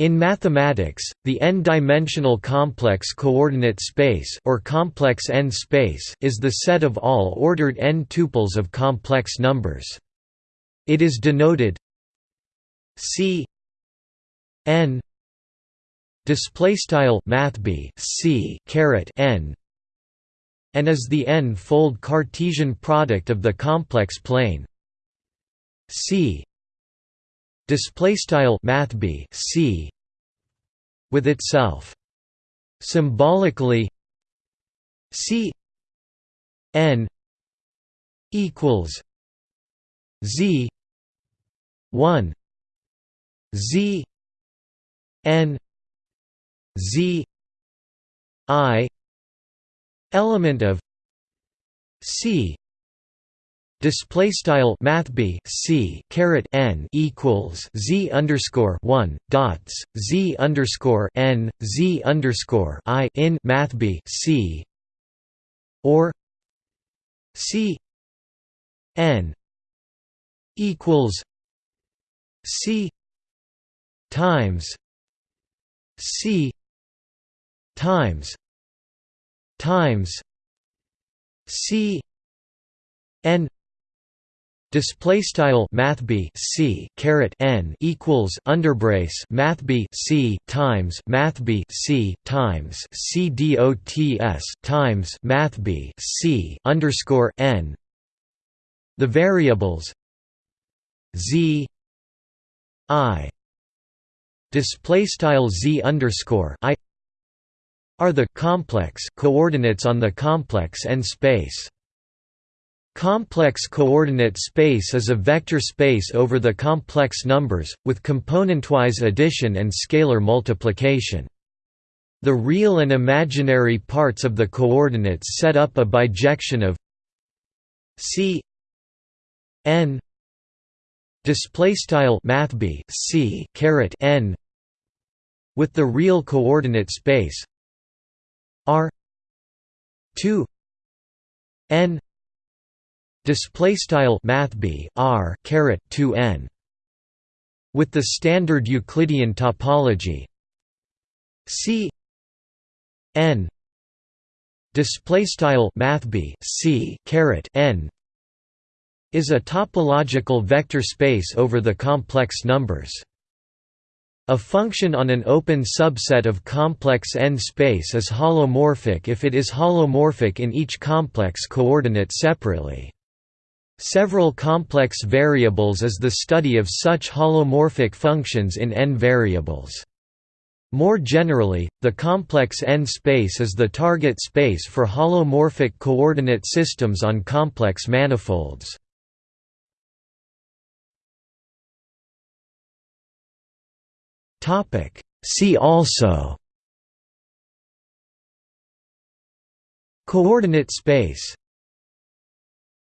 In mathematics, the n-dimensional complex coordinate space or complex n space is the set of all ordered n tuples of complex numbers. It is denoted C n display style mathb C caret n and is the n-fold Cartesian product of the complex plane C display style mathb c with itself. Symbolically c n equals z 1 z n z i element of c Display style mathb c caret n equals z underscore one dots z underscore n z underscore i in mathb c or c n equals c times c times times c n Display style mathb c caret n equals underbrace mathb c times mathb c times c dots times mathb c underscore n. The variables z i display style z underscore i are the complex coordinates on the complex n space. Complex coordinate space is a vector space over the complex numbers, with componentwise addition and scalar multiplication. The real and imaginary parts of the coordinates set up a bijection of c n mathb c caret n with the real coordinate space r 2 n display style mathb r caret 2 n with the standard euclidean topology c n display style mathb c caret n is a topological vector space over the complex numbers a function on an open subset of complex n space is holomorphic if it is holomorphic in each complex coordinate separately. Several complex variables is the study of such holomorphic functions in n variables. More generally, the complex n space is the target space for holomorphic coordinate systems on complex manifolds. See also Coordinate space